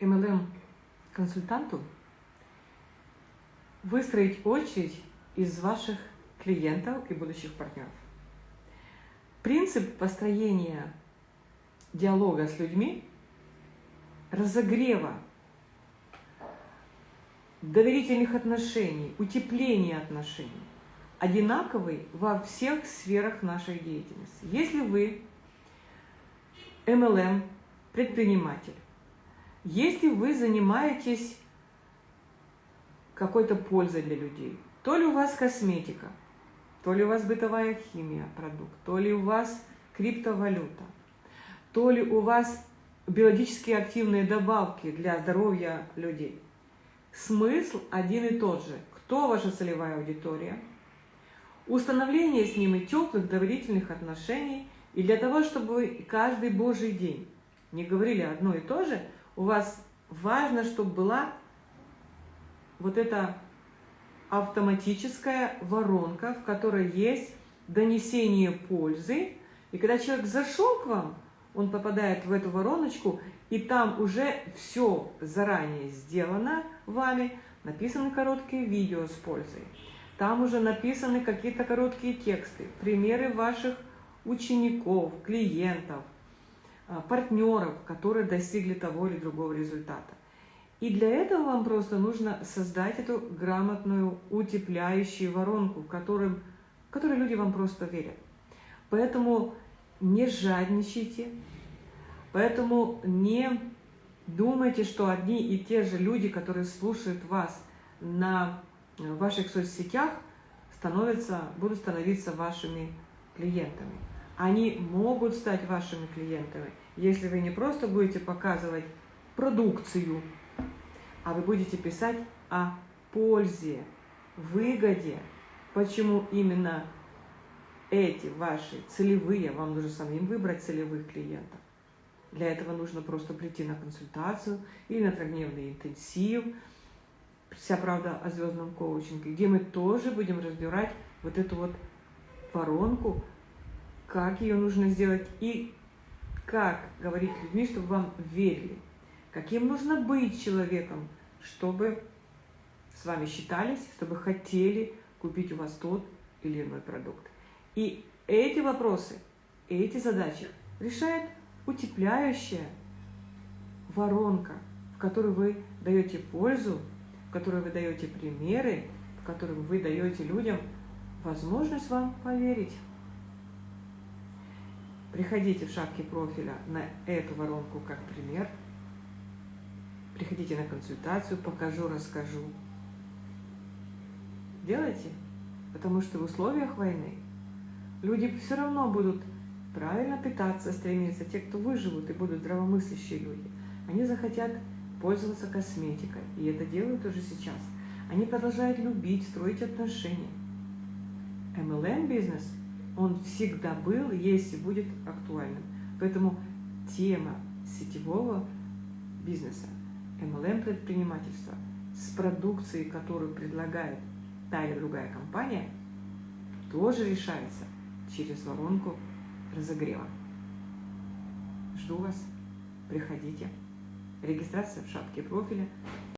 MLM-консультанту выстроить очередь из ваших клиентов и будущих партнеров. Принцип построения диалога с людьми, разогрева доверительных отношений, утепления отношений одинаковый во всех сферах нашей деятельности. Если вы MLM, предприниматель, если вы занимаетесь какой-то пользой для людей, то ли у вас косметика, то ли у вас бытовая химия, продукт, то ли у вас криптовалюта, то ли у вас биологически активные добавки для здоровья людей. Смысл один и тот же. Кто ваша целевая аудитория? Установление с ними теплых доверительных отношений. И для того, чтобы вы каждый божий день не говорили одно и то же, у вас важно, чтобы была вот эта автоматическая воронка, в которой есть донесение пользы. И когда человек зашел к вам, он попадает в эту вороночку, и там уже все заранее сделано вами, написаны короткие видео с пользой. Там уже написаны какие-то короткие тексты, примеры ваших учеников, клиентов, партнеров, которые достигли того или другого результата. И для этого вам просто нужно создать эту грамотную утепляющую воронку, в, которым, в которой люди вам просто верят. Поэтому не жадничайте, поэтому не думайте, что одни и те же люди, которые слушают вас на ваших соцсетях, становятся, будут становиться вашими клиентами. Они могут стать вашими клиентами, если вы не просто будете показывать продукцию, а вы будете писать о пользе, выгоде, почему именно эти ваши целевые, вам нужно самим выбрать целевых клиентов. Для этого нужно просто прийти на консультацию или на трехдневный интенсив, вся правда о звездном коучинге, где мы тоже будем разбирать вот эту вот воронку, как ее нужно сделать и как говорить людьми, чтобы вам верили. Каким нужно быть человеком, чтобы с вами считались, чтобы хотели купить у вас тот или иной продукт. И эти вопросы, эти задачи решает утепляющая воронка, в которой вы даете пользу, в которой вы даете примеры, в котором вы даете людям возможность вам поверить. Приходите в шапке профиля на эту воронку как пример. Приходите на консультацию, покажу, расскажу. Делайте, потому что в условиях войны люди все равно будут правильно питаться, стремиться. Те, кто выживут и будут здравомыслящие люди, они захотят пользоваться косметикой. И это делают уже сейчас. Они продолжают любить, строить отношения. MLM-бизнес – он всегда был, есть и будет актуальным. Поэтому тема сетевого бизнеса, MLM-предпринимательства с продукцией, которую предлагает та или другая компания, тоже решается через воронку разогрева. Жду вас. Приходите. Регистрация в шапке профиля.